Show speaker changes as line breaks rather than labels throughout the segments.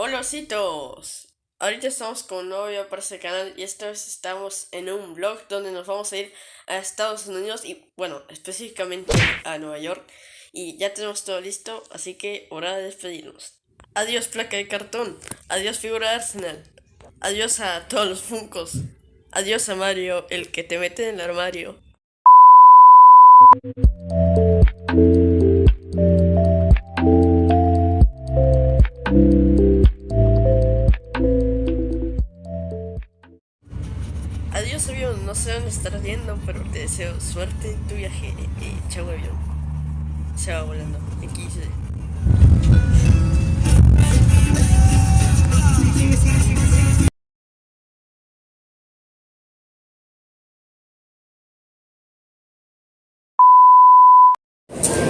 Hola ositos, ahorita estamos con un nuevo video para este canal y esta vez estamos en un vlog donde nos vamos a ir a Estados Unidos y bueno, específicamente a Nueva York. Y ya tenemos todo listo, así que hora de despedirnos. Adiós placa de cartón, adiós figura de Arsenal, adiós a todos los funcos, adiós a Mario, el que te mete en el armario. Sé dónde estar yendo, pero te deseo suerte en tu viaje. Eh, chao avión. Se va volando. XD.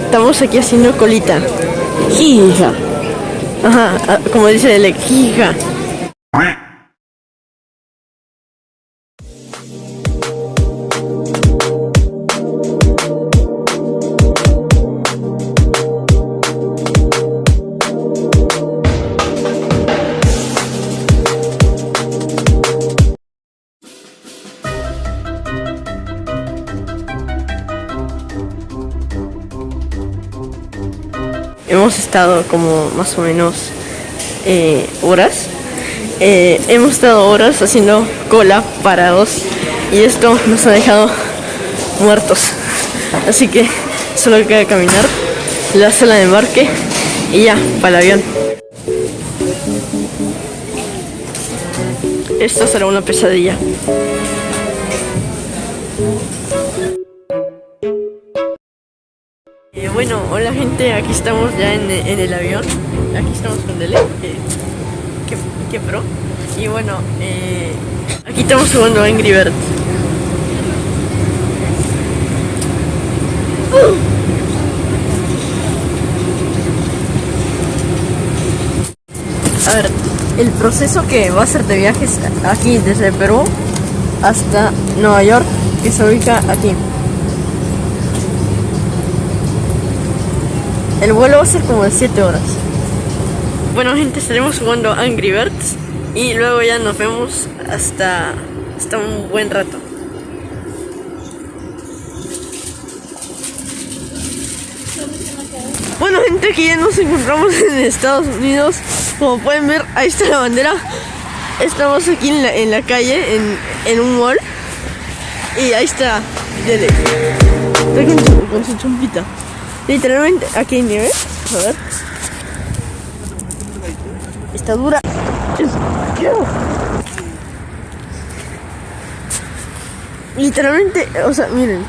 Estamos aquí haciendo colita. Jija. Ajá, ah, como dice el jija. Estado como más o menos eh, horas. Eh, hemos estado horas haciendo cola parados y esto nos ha dejado muertos. Así que solo queda caminar, la sala de embarque y ya, para el avión. Esto será una pesadilla. Bueno, hola gente, aquí estamos ya en, el avión. Aquí estamos con Dele, que, que, que pro. Y bueno, eh, aquí estamos jugando Angry Birds. A ver, el proceso que va a ser de viajes aquí desde Perú hasta Nueva York, que se ubica aquí. El vuelo va a ser como de 7 horas. Bueno gente, estaremos jugando Angry Birds y luego ya nos vemos hasta, hasta un buen rato. Bueno gente, aquí ya nos encontramos en Estados Unidos. Como pueden ver, ahí está la bandera. Estamos aquí en la, en la calle, en, en un mall. Y ahí está Dele. Está con su, con. Literalmente, aquí hay nieve. A ver. Está dura. Literalmente, o sea, miren.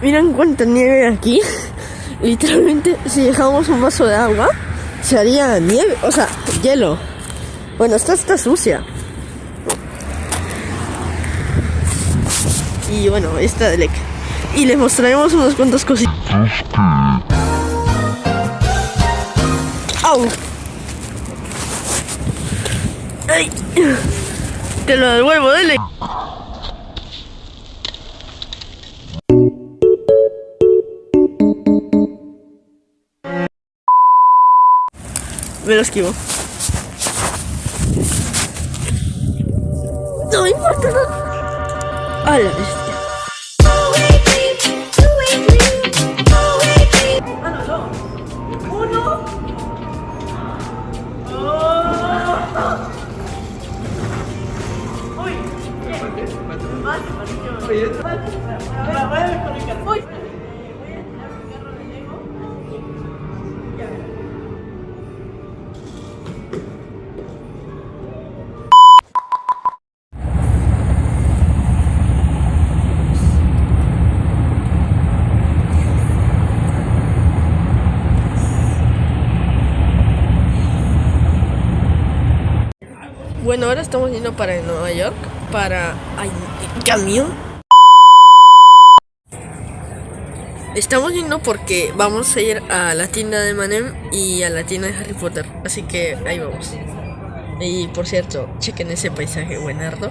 Miren cuánta nieve aquí. Literalmente, si dejamos un vaso de agua, se haría nieve, o sea, hielo. Bueno, esta está sucia. Y bueno, esta de y les mostraremos unas cuantas cositas. ¡Au! ¡Ay! Te lo devuelvo, dele. Me lo esquivo. No importa. No. A la bestia. Bueno, ahora estamos yendo para Nueva York, para... Ay, camión. Estamos yendo porque vamos a ir a la tienda de Manem y a la tienda de Harry Potter, así que ahí vamos. Y por cierto, chequen ese paisaje buenardo.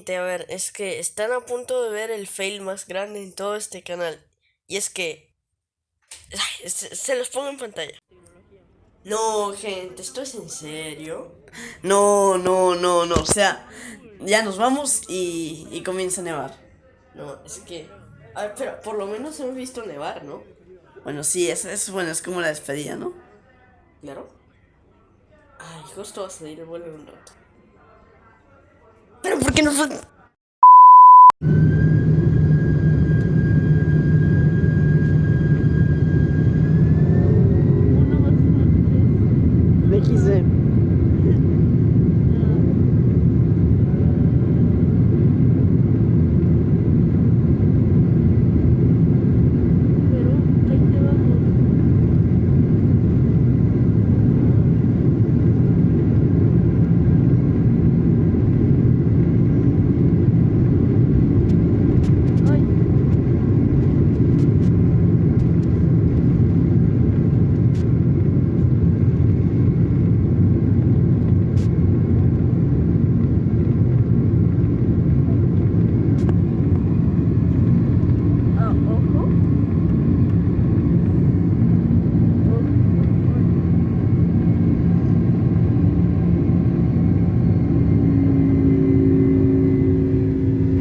Gente, a ver, es que están a punto de ver el fail más grande en todo este canal. Y es que... se, los pongo en pantalla. No, gente, ¿esto es en serio?
No, no, no, no, o sea, ya nos vamos y, y comienza a nevar.
No, es que... A ver, pero por lo menos hemos visto nevar, ¿no?
Bueno, sí, es, es bueno, es como la despedida, ¿no?
Claro. Ay, justo va a salir el vuelo en un rato. Pero ¿por qué no?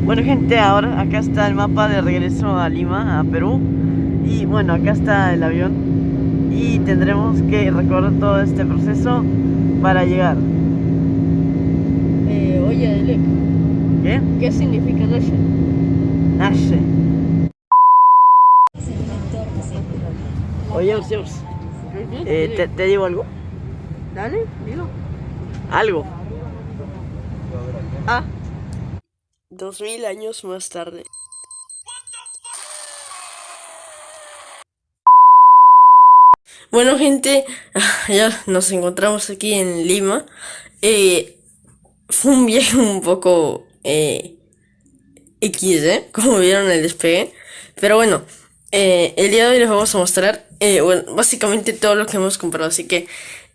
Bueno gente, ahora acá está el mapa de regreso a Lima, a Perú. Y bueno, acá está el avión. Y tendremos que recorrer todo este proceso para llegar.
Eh, Oye, Delec
¿Qué?
¿Qué significa Nashe?
Nashe Oye, Zeus. Eh, ¿te, ¿Te digo algo?
Dale, dilo.
Algo.
Ah Dos mil años más tarde. Bueno gente, ya nos encontramos aquí en Lima. Eh, fue un viaje un poco eh, X, ¿eh? Como vieron el despegue. Pero bueno, eh, el día de hoy les vamos a mostrar, eh, básicamente todo lo que hemos comprado. Así que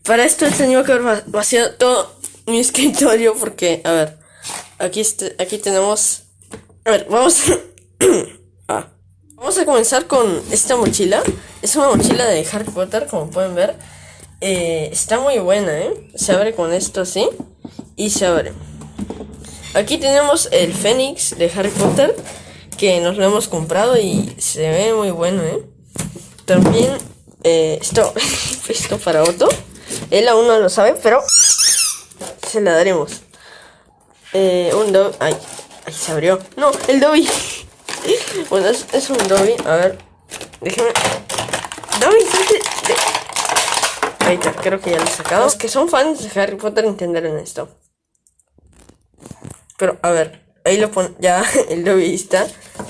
para esto he tenido que haber vaciado todo mi escritorio porque, a ver, Aquí, este, aquí tenemos... A ver, vamos... ah. Vamos a comenzar con esta mochila. Es una mochila de Harry Potter, como pueden ver. Eh, está muy buena, ¿eh? Se abre con esto así. Y se abre. Aquí tenemos el Fénix de Harry Potter. Que nos lo hemos comprado y se ve muy bueno, ¿eh? También eh, esto, esto para Otto. Él aún no lo sabe, pero se la daremos. Eh, un Dobby. Ay, se abrió. No, el Dobby. bueno, es, un Dobby. A ver, déjame. Dobby, Ahí está, creo que ya lo he sacado. Los que son fans de Harry Potter entenderán esto. Pero, a ver, ahí lo pone. Ya, el Dobby está.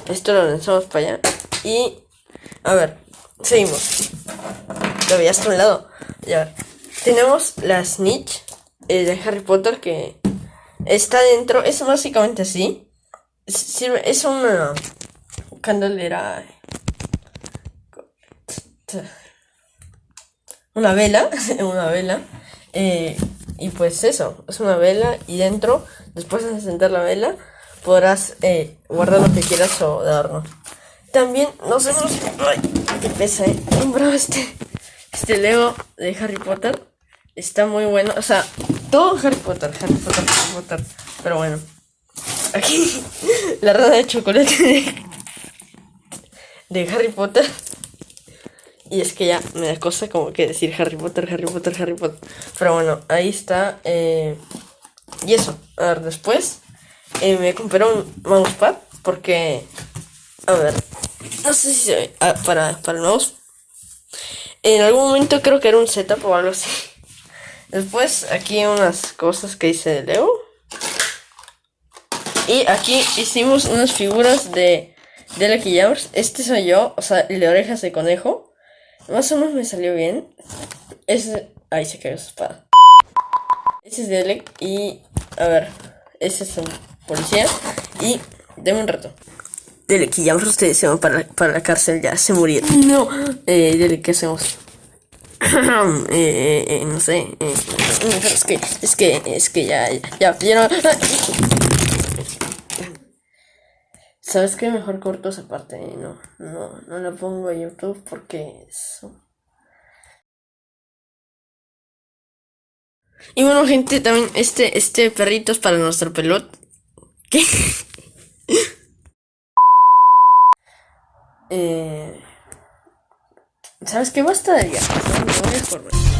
Esto lo lanzamos para allá. Y, a ver, seguimos. Dobby, hasta un lado. Ya, tenemos la Snitch eh, de Harry Potter que Está dentro, es básicamente así. Es una candelera. Una vela, una vela. Eh, y pues eso, es una vela y dentro, después de encender la vela, podrás eh, guardar lo que quieras o darnos. También nos hemos... ¡Ay! ¡Qué pesa, eh! Este, este Lego de Harry Potter. Está muy bueno. O sea, todo Harry Potter, Harry Potter, Harry Potter. Pero bueno. Aquí la rana de chocolate de, Harry Potter. Y es que ya me da cosa como que decir Harry Potter, Harry Potter, Harry Potter. Pero bueno, ahí está. Eh, y eso. A ver, después eh, me compré un mousepad. Porque, a ver, no sé si se ve. Ah, para, para el mouse. En algún momento creo que era un setup o algo así. Después aquí unas cosas que hice de Leo. Y aquí hicimos unas figuras de, de Lucky Jammers. Este soy yo, o sea, el de orejas de conejo. Más o menos me salió bien. Ese... Ahí se cayó su espada. Ese es Delek y... A ver, ese es un policía. Y... Deme un rato. Delek y Jammers, ustedes se van para, para la cárcel, ya se murieron. No. Eh, Delek, ¿qué hacemos? Eh, eh, eh, no sé. Eh, es que, es que, es que ya, ya, ya, ¿Sabes qué? Mejor corto esa parte. No, no, no la pongo a YouTube porque eso. Y bueno, gente, también este, este perrito es para nuestro pelot. ¿Qué? eh, ¿Sabes qué? Basta de ya. Me voy a formar.